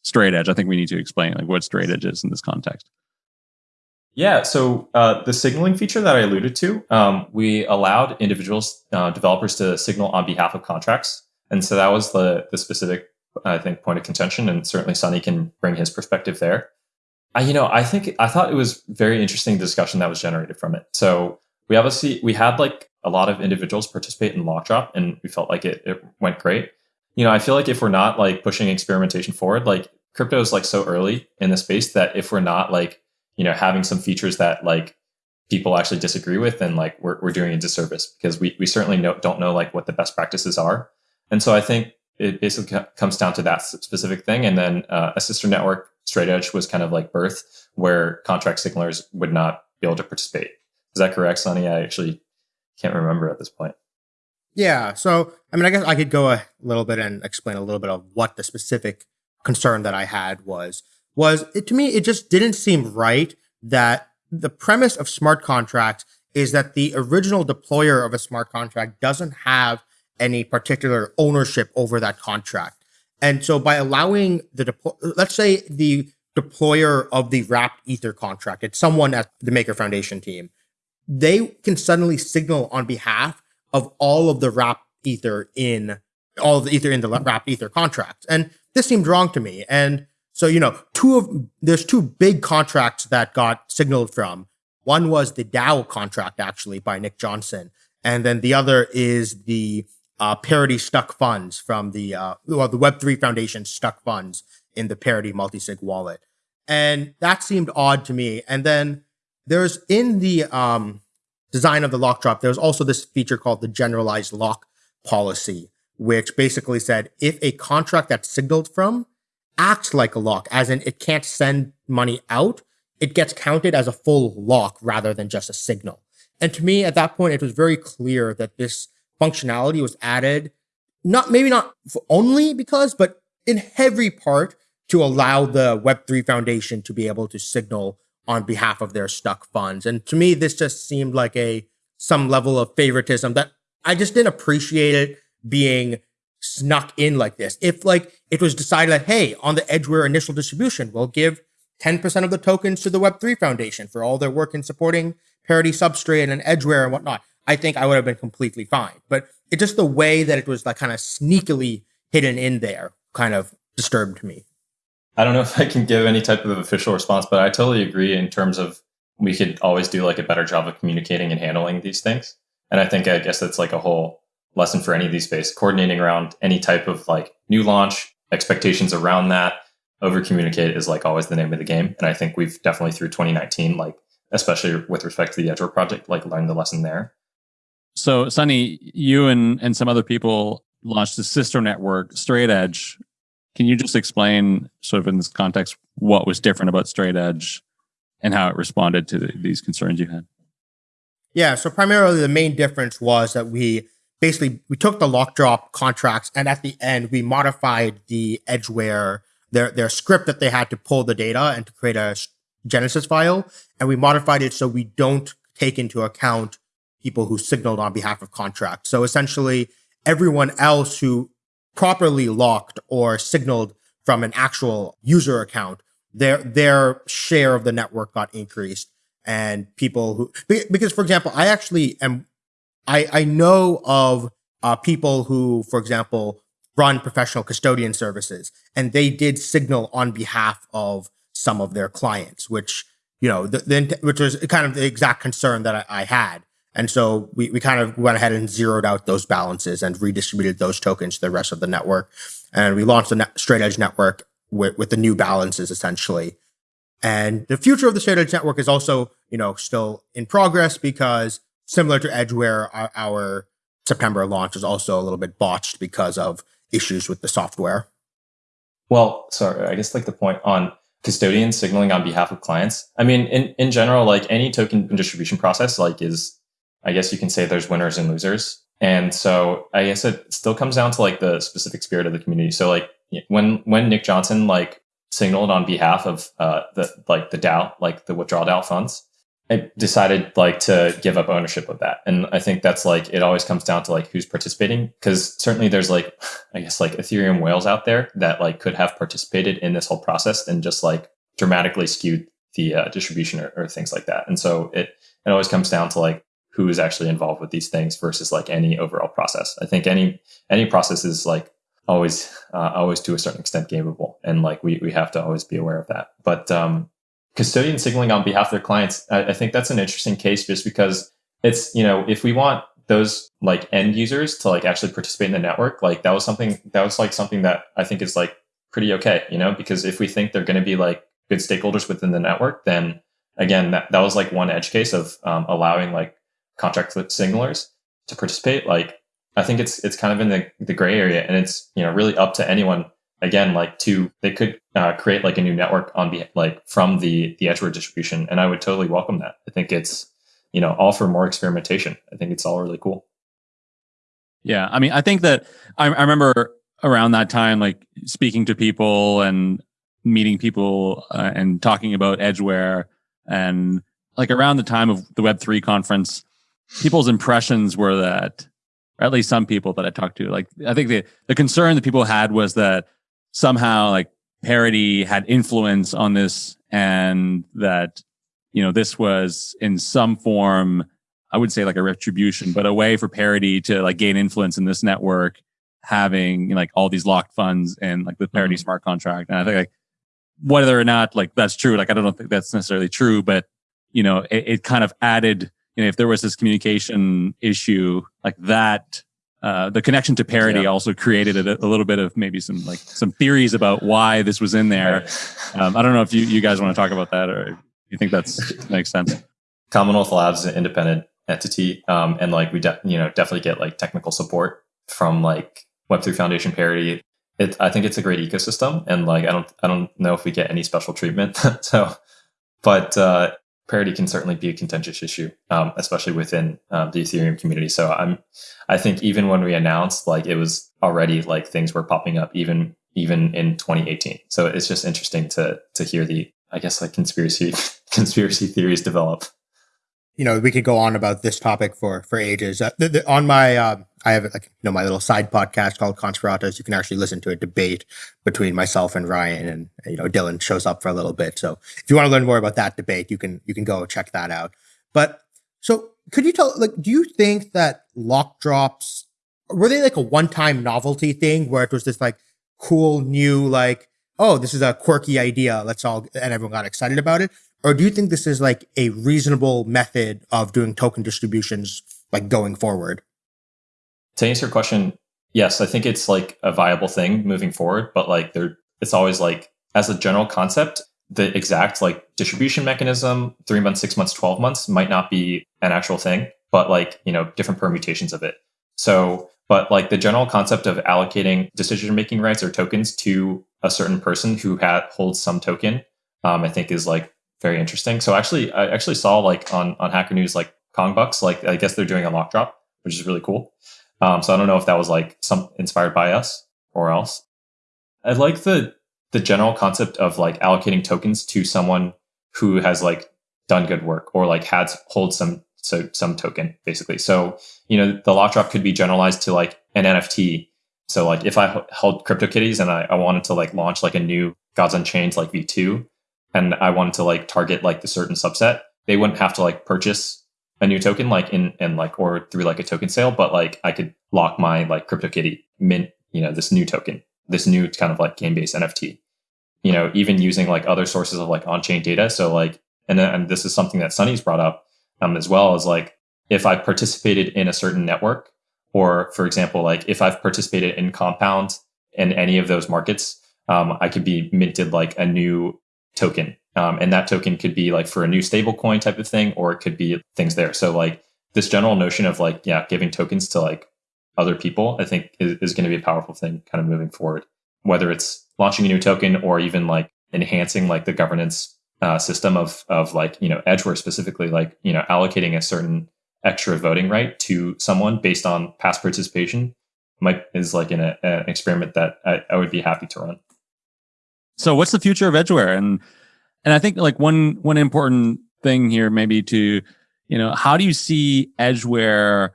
straight edge. I think we need to explain like what straight edge is in this context. Yeah, so uh, the signaling feature that I alluded to, um, we allowed individuals, uh, developers to signal on behalf of contracts. And so that was the, the specific, I think, point of contention. And certainly Sunny can bring his perspective there. I, you know, I think, I thought it was very interesting discussion that was generated from it. So we obviously, we had like a lot of individuals participate in Lockdrop and we felt like it, it went great. You know, I feel like if we're not like pushing experimentation forward, like crypto is like so early in the space that if we're not like you know having some features that like people actually disagree with then like we're, we're doing a disservice because we, we certainly know, don't know like what the best practices are. And so i think it basically comes down to that specific thing. And then uh, a sister network straight edge was kind of like birth where contract signalers would not be able to participate. Is that correct Sunny? I actually can't remember at this point. Yeah so i mean i guess i could go a little bit and explain a little bit of what the specific concern that I had was was it, to me it just didn't seem right that the premise of smart contracts is that the original deployer of a smart contract doesn't have any particular ownership over that contract. And so by allowing the deploy, let's say the deployer of the wrapped ether contract, it's someone at the Maker Foundation team, they can suddenly signal on behalf of all of the wrapped ether in all of the ether in the wrapped ether contracts. And this seemed wrong to me. And so, you know, two of there's two big contracts that got signaled from. One was the DAO contract, actually, by Nick Johnson, and then the other is the uh, Parity Stuck funds from the uh, well, the Web three Foundation stuck funds in the Parity multisig wallet, and that seemed odd to me. And then there's in the um, design of the lock drop, there's also this feature called the generalized lock policy, which basically said if a contract that's signaled from acts like a lock, as in it can't send money out, it gets counted as a full lock rather than just a signal. And to me, at that point, it was very clear that this functionality was added, not maybe not only because, but in heavy part to allow the Web3 Foundation to be able to signal on behalf of their stuck funds. And to me, this just seemed like a some level of favoritism that I just didn't appreciate it being snuck in like this. If like it was decided that, hey, on the Edgeware initial distribution, we'll give 10% of the tokens to the Web3 Foundation for all their work in supporting Parity Substrate and Edgeware and whatnot, I think I would have been completely fine. But it just the way that it was like kind of sneakily hidden in there kind of disturbed me. I don't know if I can give any type of official response, but I totally agree in terms of we could always do like a better job of communicating and handling these things. And I think I guess that's like a whole lesson for any of these space, coordinating around any type of like new launch, expectations around that, over communicate is like always the name of the game. And I think we've definitely through 2019, like especially with respect to the Edgeware project, like learned the lesson there. So Sunny, you and and some other people launched a sister network, Straight Edge. Can you just explain, sort of in this context, what was different about Straight Edge and how it responded to the, these concerns you had? Yeah, so primarily the main difference was that we basically we took the lock drop contracts and at the end we modified the edgeware their their script that they had to pull the data and to create a genesis file and we modified it so we don't take into account people who signaled on behalf of contracts. So essentially everyone else who properly locked or signaled from an actual user account their their share of the network got increased and people who because for example i actually am I, I know of uh, people who, for example, run professional custodian services, and they did signal on behalf of some of their clients, which you know, the, the which was kind of the exact concern that I, I had. And so we, we kind of went ahead and zeroed out those balances and redistributed those tokens to the rest of the network. And we launched the straight edge network with, with the new balances essentially. And the future of the straight edge network is also, you know, still in progress because similar to Edgeware, our, our September launch was also a little bit botched because of issues with the software. Well, sorry, I guess like the point on custodian signaling on behalf of clients. I mean, in, in general, like any token distribution process, like is I guess you can say there's winners and losers. And so I guess it still comes down to like the specific spirit of the community. So like when when Nick Johnson like signaled on behalf of uh, the like the DAO, like the withdrawal DAO funds, I decided like to give up ownership of that. And I think that's like it always comes down to like who's participating because certainly there's like I guess like Ethereum whales out there that like could have participated in this whole process and just like dramatically skewed the uh, distribution or, or things like that. And so it it always comes down to like who is actually involved with these things versus like any overall process. I think any any process is like always uh, always to a certain extent gameable, and like we we have to always be aware of that. But um, custodian signaling on behalf of their clients, I, I think that's an interesting case just because it's you know if we want those like end users to like actually participate in the network, like that was something that was like something that I think is like pretty okay, you know, because if we think they're going to be like good stakeholders within the network, then again, that, that was like one edge case of um, allowing like contract signalers to participate. Like, I think it's it's kind of in the, the gray area, and it's you know really up to anyone. Again, like to they could uh, create like a new network on be like from the the Edgeware distribution, and I would totally welcome that. I think it's you know all for more experimentation. I think it's all really cool. Yeah, I mean, I think that I, I remember around that time, like speaking to people and meeting people uh, and talking about Edgeware and like around the time of the Web3 conference, people's impressions were that, or at least some people that I talked to, like I think the, the concern that people had was that somehow like parity had influence on this and that, you know, this was in some form, I would say like a retribution, but a way for parity to like gain influence in this network, having you know, like all these locked funds and like the parity mm-hmm. smart contract. And I think like whether or not like that's true, like I don't think that's necessarily true, but you know, it, it kind of added, you know, if there was this communication issue like that, uh, the connection to Parity yeah. also created a, a, little bit of maybe some like some theories about why this was in there. Um, I don't know if you, you guys want to talk about that or you think that's makes sense. Commonwealth Labs is an independent entity, um, and like we, de- you know, definitely get like technical support from like Web3 Foundation parity it, I think it's a great ecosystem, and like I don't I don't know if we get any special treatment. so, but uh, parity can certainly be a contentious issue, um, especially within um, the Ethereum community. So I'm I think even when we announced, like it was already like things were popping up even even in 2018. So it's just interesting to to hear the I guess like conspiracy conspiracy theories develop you know, we could go on about this topic for for ages. Uh, the, the, on my, um, I have like you know my little side podcast called Conspiratus. You can actually listen to a debate between myself and Ryan, and you know Dillon shows up for a little bit. So if you want to learn more about that debate, you can you can go check that out. But so could you tell like, do you think that lock drops were they like a one time novelty thing where it was this like cool new like oh this is a quirky idea let's all and everyone got excited about it or do you think this is like a reasonable method of doing token distributions like going forward? To answer your question, yes, I think it's like a viable thing moving forward, but like there it's always like as a general concept, the exact like distribution mechanism, three months, six months, 12 months might not be an actual thing, but like, you know, different permutations of it. So, but like the general concept of allocating decision making rights or tokens to a certain person who had holds some token, um, I think is like very interesting. So actually, I actually saw like on on Hacker News like Kong Bucks, like I guess they're doing a lock drop, which is really cool. Um, so I don't know if that was like some inspired by us or else. I like the the general concept of like allocating tokens to someone who has like done good work or like had hold some so some token basically. So you know the lock drop could be generalized to like an NFT. So like if I held CryptoKitties and I, I wanted to like launch like a new Gods Unchained like V2, and I wanted to like target like the certain subset, they wouldn't have to like purchase a new token like in and like or through like a token sale, but like I could lock my like CryptoKitty mint, you know, this new token, this new kind of like game based NFT. You know, even using like other sources of like on chain data. So like, and and this is something that Sunny's brought up um, as well as like if I participated in a certain network, or for example, like if I've participated in Compound in any of those markets, um, I could be minted like a new token. Um, and that token could be like for a new stablecoin type of thing, or it could be things there. So like this general notion of like, yeah, giving tokens to like other people, I think is, is going to be a powerful thing kind of moving forward, whether it's launching a new token or even like enhancing like the governance uh, system of, of like, you know, Edgeware specifically, like, you know, allocating a certain extra voting right to someone based on past participation might is like an, an experiment that I, I would be happy to run. So what's the future of Edgeware? And and I think like one one important thing here maybe to you know how do you see Edgeware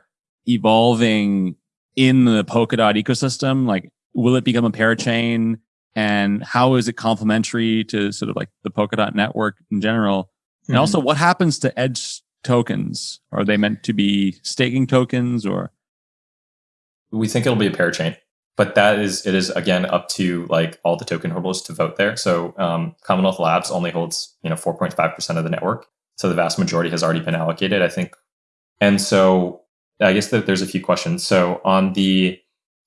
evolving in the Polkadot ecosystem? Like, will it become a parachain? And how is it complementary to sort of like the Polkadot network in general? Mm-hmm. And also, what happens to Edge tokens? Are they meant to be staking tokens or? We think it'll be a parachain, but that is it is again up to like all the token holders to vote there. So um, Commonwealth Labs only holds you know 4.5 percent of the network, so the vast majority has already been allocated. I think, and so I guess that there's a few questions. So on the,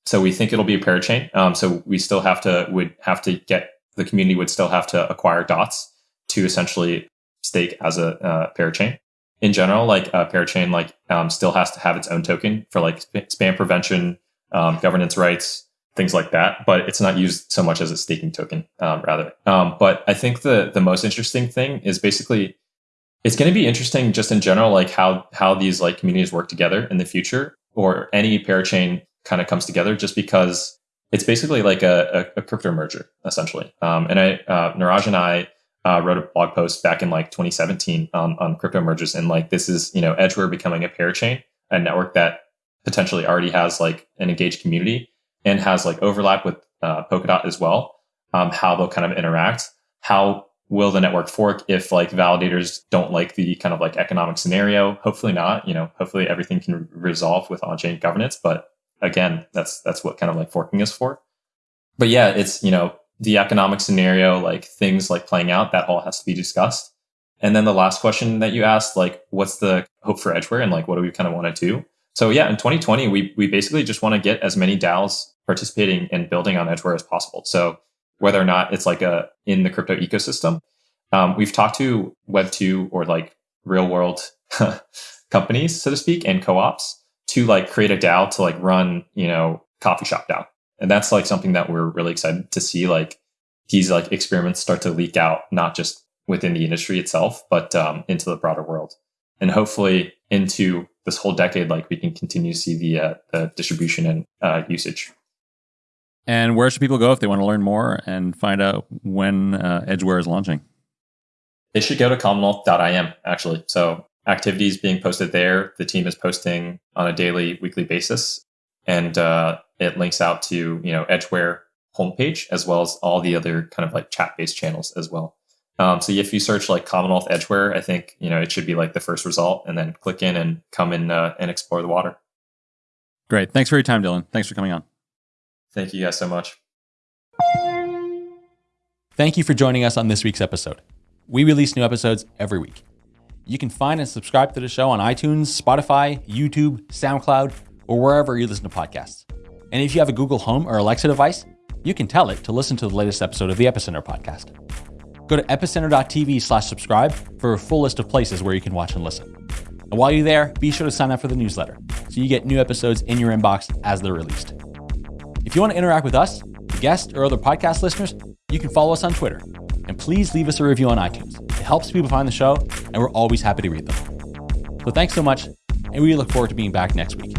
so we think it'll be a parachain. Um, so we still have to would have to get the community would still have to acquire dots to essentially stake as a uh, parachain. In general, like a parachain, like um, still has to have its own token for like spam prevention, um, governance rights, things like that. But it's not used so much as a staking token, um, rather. Um, but I think the the most interesting thing is basically it's going to be interesting just in general, like how how these like communities work together in the future, or any parachain kind of comes together, just because it's basically like a, a, a crypto merger essentially. Um, and I, uh, Niraj and I uh, wrote a blog post back in like 2017 on, on crypto mergers, and like this is you know Edgeware becoming a parachain, a network that potentially already has like an engaged community and has like overlap with uh, Polkadot as well. Um, how they'll kind of interact, how will the network fork if like validators don't like the kind of like economic scenario? Hopefully not you know hopefully everything can resolve with on-chain governance but again that's that's what kind of like forking is for. But yeah it's you know the economic scenario like things like playing out that all has to be discussed. And then the last question that you asked like what's the hope for edgeware and like what do we kind of want to do so yeah in 2020 we we basically just want to get as many DAOs participating and building on edgeware as possible so whether or not it's like a in the crypto ecosystem. Um, we've talked to Web2 or like real world companies, so to speak, and co-ops to like create a DAO to like run, you know, coffee shop DAO. And that's like something that we're really excited to see like these like experiments start to leak out, not just within the industry itself, but um, into the broader world. And hopefully into this whole decade, like we can continue to see the, uh, the distribution and uh, usage. And where should people go if they want to learn more and find out when uh, Edgeware is launching? They should go to commonwealth.im actually. So activities being posted there. The team is posting on a daily, weekly basis, and uh, it links out to you know Edgeware homepage as well as all the other kind of like chat based channels as well. Um, so if you search like Commonwealth Edgeware, I think you know it should be like the first result, and then click in and come in uh, and explore the water. Great. Thanks for your time, Dillon. Thanks for coming on. Thank you guys so much. Thank you for joining us on this week's episode. We release new episodes every week. You can find and subscribe to the show on iTunes, Spotify, YouTube, SoundCloud, or wherever you listen to podcasts. And if you have a Google Home or Alexa device, you can tell it to listen to the latest episode of the Epicenter podcast. Go to epicenter.tv slash subscribe for a full list of places where you can watch and listen. And while you're there, be sure to sign up for the newsletter so you get new episodes in your inbox as they're released. If you want to interact with us, guests, or other podcast listeners, you can follow us on Twitter. And please leave us a review on iTunes. It helps people find the show, and we're always happy to read them. So thanks so much, and we look forward to being back next week.